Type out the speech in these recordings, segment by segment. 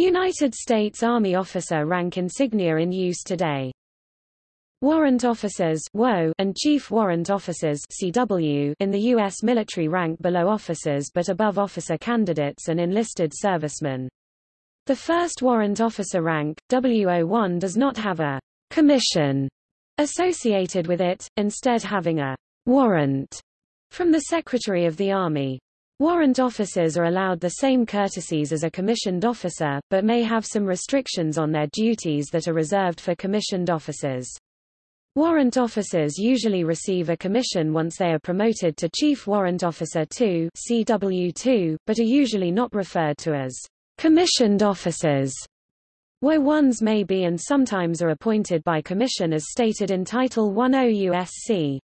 United States Army officer rank insignia in use today. Warrant officers and chief warrant officers CW in the U.S. military rank below officers but above officer candidates and enlisted servicemen. The first warrant officer rank, WO1 does not have a commission associated with it, instead having a warrant from the Secretary of the Army. Warrant officers are allowed the same courtesies as a commissioned officer, but may have some restrictions on their duties that are reserved for commissioned officers. Warrant officers usually receive a commission once they are promoted to Chief Warrant Officer 2 CW2, but are usually not referred to as commissioned officers. WO1s may be and sometimes are appointed by commission as stated in Title 10 USC.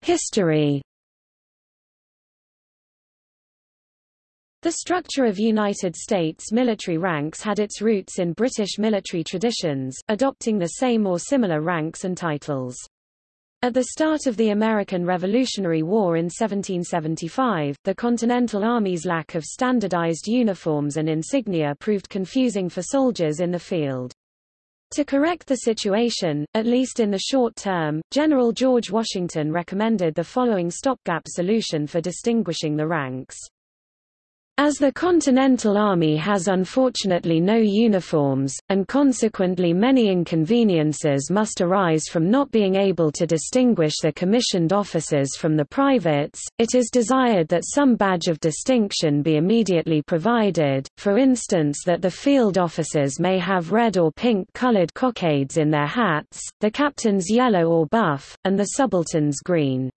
History The structure of United States military ranks had its roots in British military traditions, adopting the same or similar ranks and titles. At the start of the American Revolutionary War in 1775, the Continental Army's lack of standardized uniforms and insignia proved confusing for soldiers in the field. To correct the situation, at least in the short term, General George Washington recommended the following stopgap solution for distinguishing the ranks. As the Continental Army has unfortunately no uniforms, and consequently many inconveniences must arise from not being able to distinguish the commissioned officers from the privates, it is desired that some badge of distinction be immediately provided, for instance that the field officers may have red or pink colored cockades in their hats, the captains yellow or buff, and the subalterns green.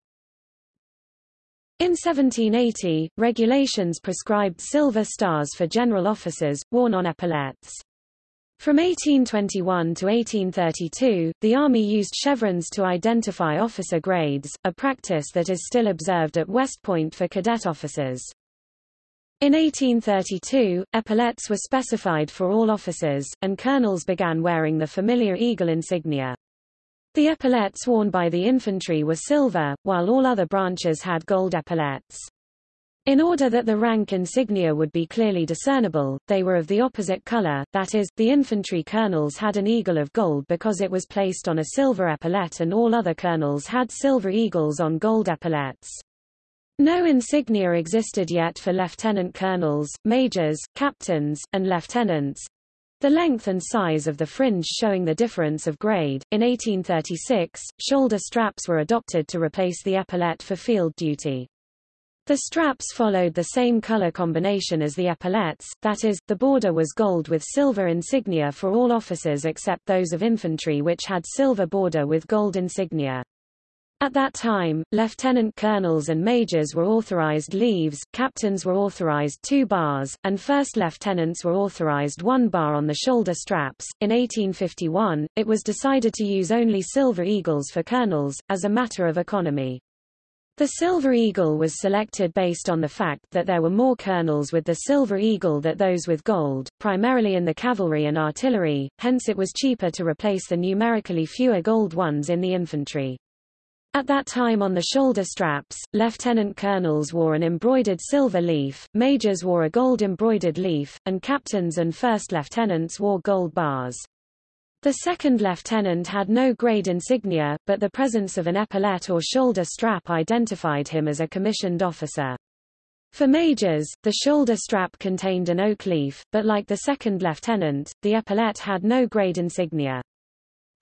In 1780, regulations prescribed silver stars for general officers, worn on epaulettes. From 1821 to 1832, the Army used chevrons to identify officer grades, a practice that is still observed at West Point for cadet officers. In 1832, epaulettes were specified for all officers, and colonels began wearing the familiar eagle insignia. The epaulettes worn by the infantry were silver, while all other branches had gold epaulettes. In order that the rank insignia would be clearly discernible, they were of the opposite color, that is, the infantry colonels had an eagle of gold because it was placed on a silver epaulette and all other colonels had silver eagles on gold epaulettes. No insignia existed yet for lieutenant colonels, majors, captains, and lieutenants, the length and size of the fringe showing the difference of grade. In 1836, shoulder straps were adopted to replace the epaulette for field duty. The straps followed the same color combination as the epaulettes, that is, the border was gold with silver insignia for all officers except those of infantry which had silver border with gold insignia. At that time, lieutenant colonels and majors were authorized leaves, captains were authorized two bars, and first lieutenants were authorized one bar on the shoulder straps. In 1851, it was decided to use only silver eagles for colonels, as a matter of economy. The Silver Eagle was selected based on the fact that there were more colonels with the Silver Eagle than those with gold, primarily in the cavalry and artillery, hence it was cheaper to replace the numerically fewer gold ones in the infantry. At that time on the shoulder straps, lieutenant colonels wore an embroidered silver leaf, majors wore a gold embroidered leaf, and captains and first lieutenants wore gold bars. The second lieutenant had no grade insignia, but the presence of an epaulette or shoulder strap identified him as a commissioned officer. For majors, the shoulder strap contained an oak leaf, but like the second lieutenant, the epaulette had no grade insignia.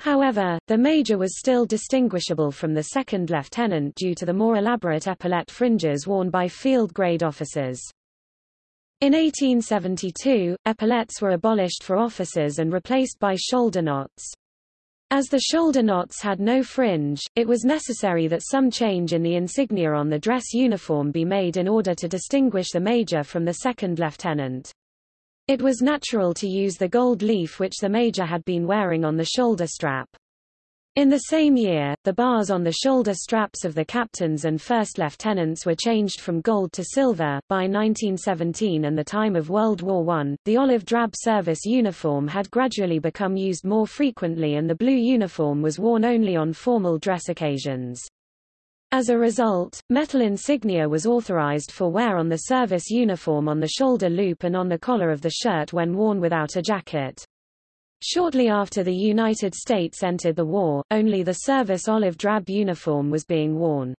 However, the major was still distinguishable from the second lieutenant due to the more elaborate epaulette fringes worn by field-grade officers. In 1872, epaulettes were abolished for officers and replaced by shoulder knots. As the shoulder knots had no fringe, it was necessary that some change in the insignia on the dress uniform be made in order to distinguish the major from the second lieutenant. It was natural to use the gold leaf which the major had been wearing on the shoulder strap. In the same year, the bars on the shoulder straps of the captains and first lieutenants were changed from gold to silver. By 1917 and the time of World War I, the olive drab service uniform had gradually become used more frequently and the blue uniform was worn only on formal dress occasions. As a result, metal insignia was authorized for wear on the service uniform on the shoulder loop and on the collar of the shirt when worn without a jacket. Shortly after the United States entered the war, only the service olive drab uniform was being worn.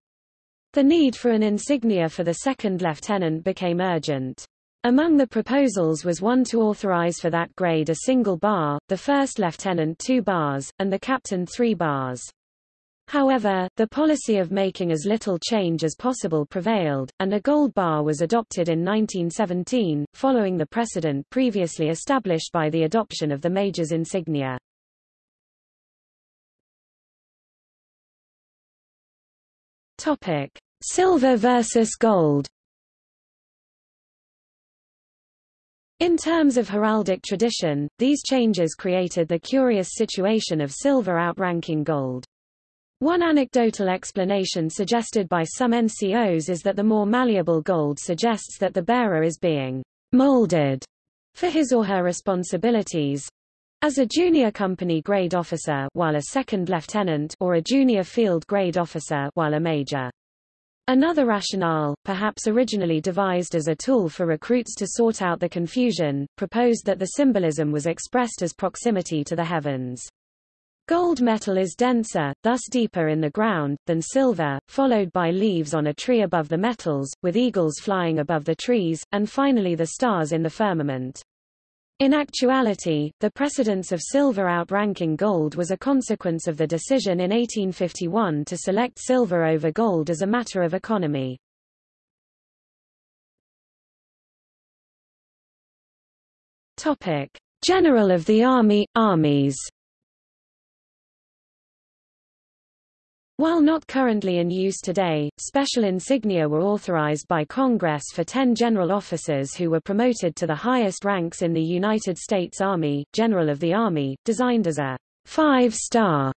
The need for an insignia for the second lieutenant became urgent. Among the proposals was one to authorize for that grade a single bar, the first lieutenant two bars, and the captain three bars. However, the policy of making as little change as possible prevailed, and a gold bar was adopted in 1917, following the precedent previously established by the adoption of the major's insignia. Topic: Silver versus gold. In terms of heraldic tradition, these changes created the curious situation of silver outranking gold. One anecdotal explanation suggested by some NCOs is that the more malleable gold suggests that the bearer is being molded for his or her responsibilities as a junior company grade officer while a second lieutenant or a junior field grade officer while a major. Another rationale, perhaps originally devised as a tool for recruits to sort out the confusion, proposed that the symbolism was expressed as proximity to the heavens. Gold metal is denser, thus deeper in the ground, than silver, followed by leaves on a tree above the metals, with eagles flying above the trees, and finally the stars in the firmament. In actuality, the precedence of silver outranking gold was a consequence of the decision in 1851 to select silver over gold as a matter of economy. General of the Army, Armies While not currently in use today, special insignia were authorized by Congress for ten general officers who were promoted to the highest ranks in the United States Army, General of the Army, designed as a five-star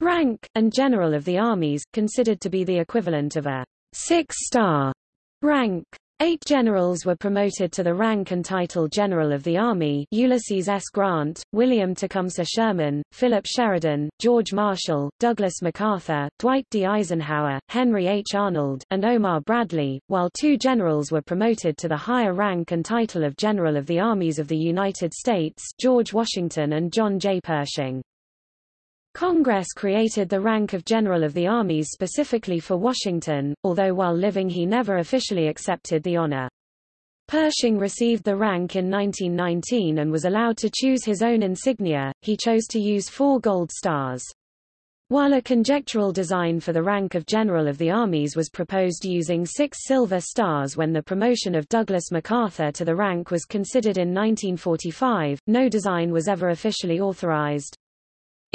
rank, and General of the Armies, considered to be the equivalent of a six-star rank. Eight generals were promoted to the rank and title General of the Army Ulysses S. Grant, William Tecumseh Sherman, Philip Sheridan, George Marshall, Douglas MacArthur, Dwight D. Eisenhower, Henry H. Arnold, and Omar Bradley, while two generals were promoted to the higher rank and title of General of the Armies of the United States George Washington and John J. Pershing. Congress created the rank of General of the Armies specifically for Washington, although while living he never officially accepted the honor. Pershing received the rank in 1919 and was allowed to choose his own insignia, he chose to use four gold stars. While a conjectural design for the rank of General of the Armies was proposed using six silver stars when the promotion of Douglas MacArthur to the rank was considered in 1945, no design was ever officially authorized.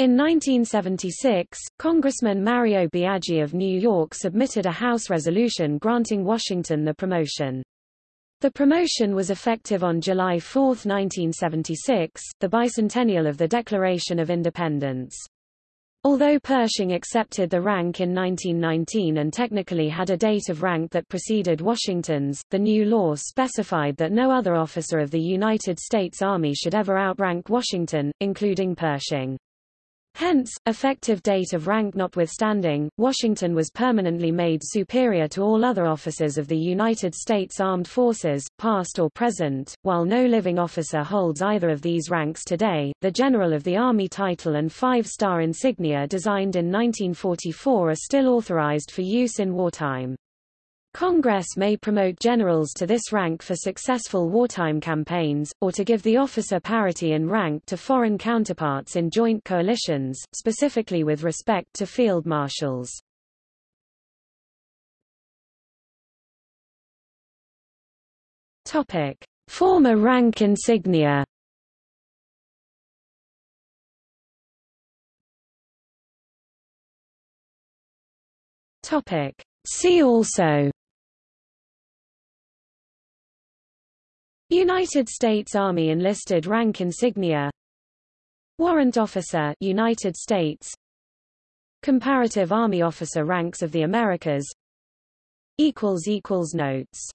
In 1976, Congressman Mario Biaggi of New York submitted a House resolution granting Washington the promotion. The promotion was effective on July 4, 1976, the bicentennial of the Declaration of Independence. Although Pershing accepted the rank in 1919 and technically had a date of rank that preceded Washington's, the new law specified that no other officer of the United States Army should ever outrank Washington, including Pershing. Hence, effective date of rank notwithstanding, Washington was permanently made superior to all other officers of the United States Armed Forces, past or present, while no living officer holds either of these ranks today. The General of the Army title and five-star insignia designed in 1944 are still authorized for use in wartime. Congress may promote generals to this rank for successful wartime campaigns, or to give the officer parity in rank to foreign counterparts in joint coalitions, specifically with respect to field marshals. Topic: Former rank insignia. Topic: See also United States Army enlisted rank insignia. Warrant Officer United States. Comparative Army Officer ranks of the Americas. Equals equals notes